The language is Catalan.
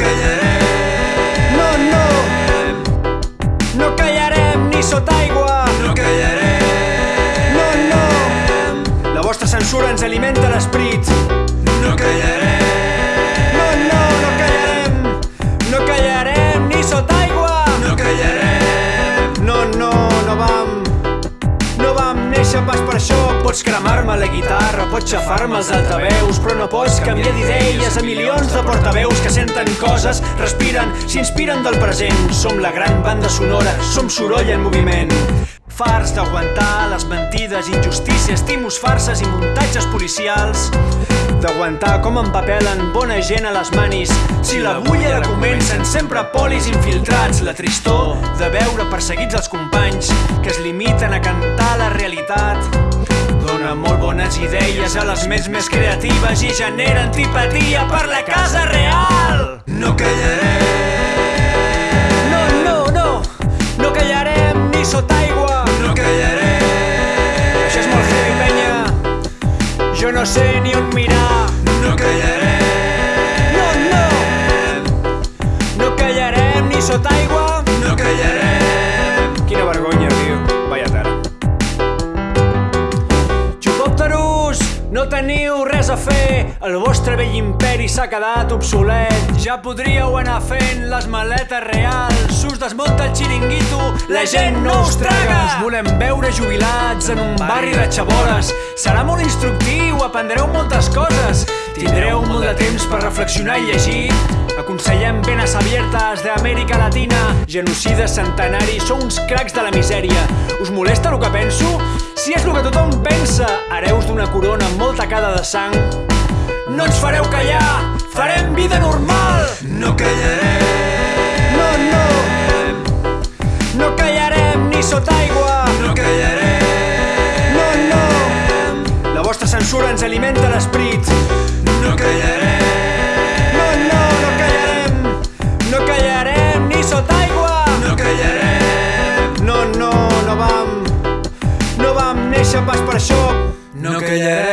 callarem. No, no, no callarem ni sota aigua. No callarem. No, no, la vostra censura ens alimenta l'esperit. Néixer pas per això. Pots cremar-me la guitarra, pots xafar-me els altaveus, però no pots canviar d'idees a milions de portaveus que senten coses, respiren, s'inspiren del present. Som la gran banda sonora, som soroll en moviment. Farts d'aguantar les mentides, injustícies, timos, farses i muntatges policials. D'aguantar com empapelen bona gent a les manis. Si la bulla la comencen sempre polis infiltrats. La tristor de veure perseguits els companys que es limiten a cantar la realitat. Dona molt bones idees a les ments més creatives i genera antipatia per la casa real. No callarem. No sé ni on mirar. No callarem. No, no, no callarem ni sota aigua. No callarem. Quina vergonya, tio. Vaya tara. Xupòpteros, no teniu res a fer. El vostre vell imperi s'ha quedat obsolet. Ja podríeu anar fent les maletes reals. Us desmunta el xiringuito, la gent no us traga. Us volem veure jubilats en un barri de xabores. Serà aprendreu moltes coses. Tindreu molt de temps per reflexionar i llegir. Aconsellem penes abiertes d'Amèrica Latina. Genocides centenaris, sou uns cracs de la misèria. Us molesta el que penso? Si és el que tothom pensa, hereus d'una corona amb molta cada de sang. No ens fareu callar, farem vida normal. No callarem. No, no, no callarem ni sota aigua. No callarem. Censura ens alimenta l'esperit. No callarem. No, no, no callarem. No callarem ni sota aigua. No callarem. No, no, no vam... No vam néixer pas per això. No callarem.